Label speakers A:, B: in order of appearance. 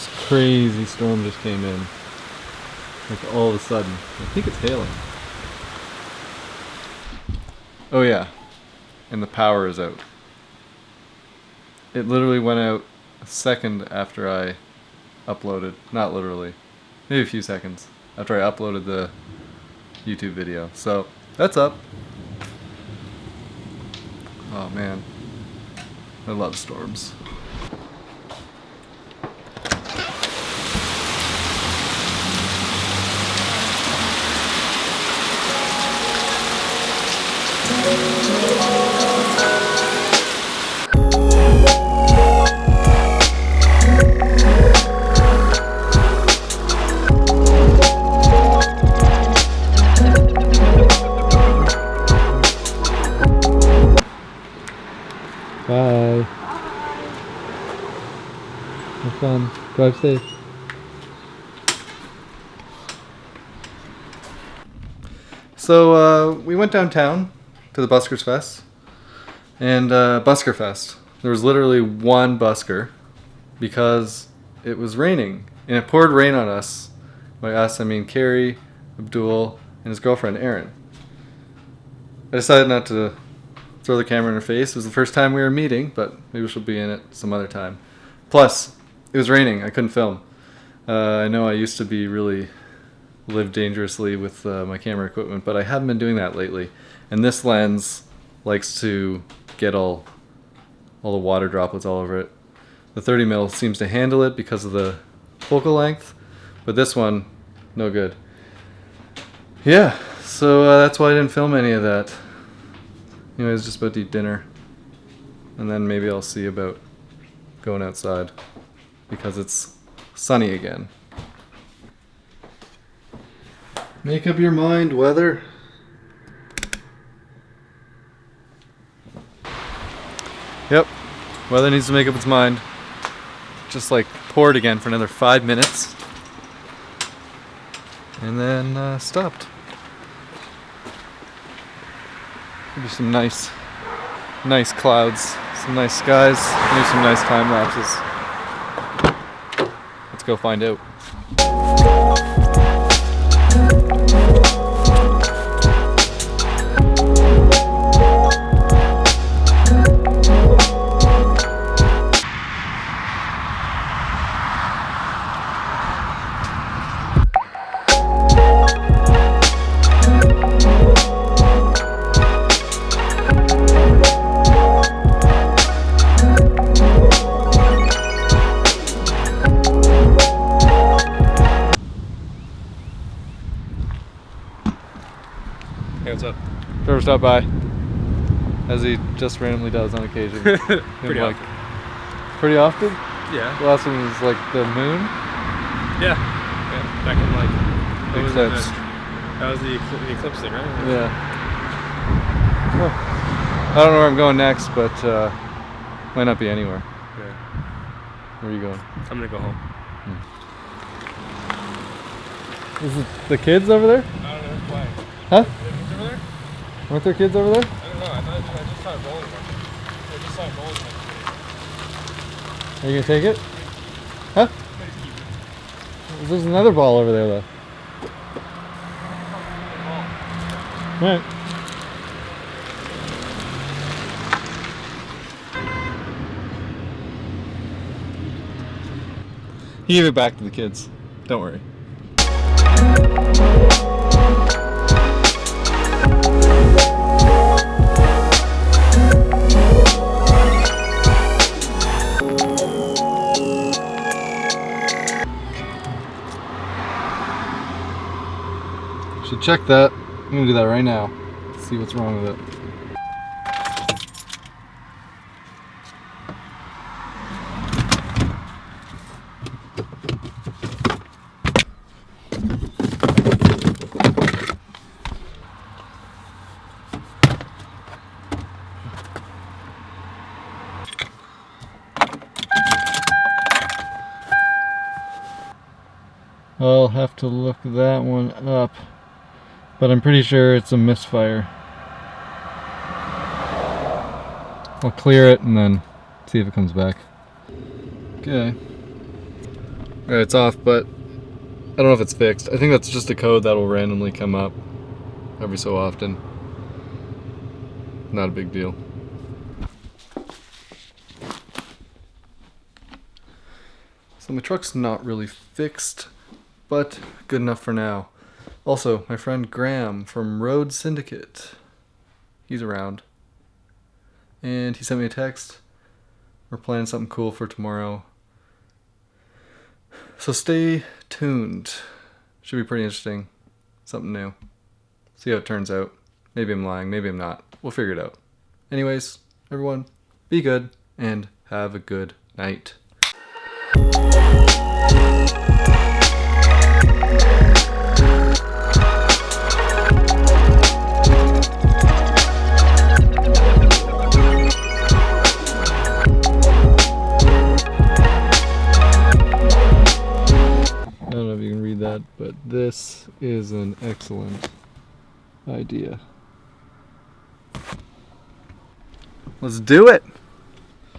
A: This crazy storm just came in. Like all of a sudden. I think it's hailing. Oh yeah. And the power is out. It literally went out a second after I uploaded. Not literally. Maybe a few seconds after I uploaded the YouTube video. So that's up. Oh man. I love storms. Bye. Have fun. Drive safe. So uh, we went downtown to the Buskers Fest and uh, Busker Fest. There was literally one busker because it was raining and it poured rain on us. By us, I mean Carrie, Abdul, and his girlfriend Erin. I decided not to throw the camera in her face. It was the first time we were meeting, but maybe she'll be in it some other time. Plus, it was raining. I couldn't film. Uh, I know I used to be really live dangerously with uh, my camera equipment, but I haven't been doing that lately. And this lens likes to get all all the water droplets all over it. The 30 mil seems to handle it because of the focal length, but this one, no good. Yeah, so uh, that's why I didn't film any of that. Anyways, just about to eat dinner. And then maybe I'll see about going outside because it's sunny again. Make up your mind, weather. Yep, weather needs to make up its mind. Just like poured again for another five minutes. And then uh, stopped. Maybe some nice, nice clouds, some nice skies, maybe some nice time lapses. Let's go find out.
B: Hey, what's up?
A: Trevor stopped by, as he just randomly does on occasion.
B: Pretty
A: like,
B: often.
A: Pretty often?
B: Yeah.
A: The last one was like the moon.
B: Yeah. Yeah. Back in like. what was it, the- That was the, ecl- the eclipse thing, right?
A: Yeah. I don't know where I'm going next, but uh, might not be anywhere.
B: Yeah.
A: Where are you going?
B: I'm gonna go home.
A: Is it the kids over there?
B: I don't know why.
A: Huh?
B: Kids over there?
A: Weren't there kids over there?
B: I don't know. I thought I just saw it rolling. I just saw it rolling.
A: Are you gonna take it? Huh? There's another ball over there though. Alright. You give it back to the kids. Don't worry. Should check that. I'm gonna do that right now. See what's wrong with it. I'll have to look that one up. But I'm pretty sure it's a misfire. I'll clear it and then see if it comes back. Okay. Alright, it's off, but I don't know if it's fixed. I think that's just a code that will randomly come up every so often. Not a big deal. So my truck's not really fixed, but good enough for now. Also, my friend Graham from Road Syndicate, he's around. And he sent me a text. We're planning something cool for tomorrow. So stay tuned. Should be pretty interesting. Something new. See how it turns out. Maybe I'm lying, maybe I'm not. We'll figure it out. Anyways, everyone, be good and have a good night. But this is an excellent idea. Let's do it!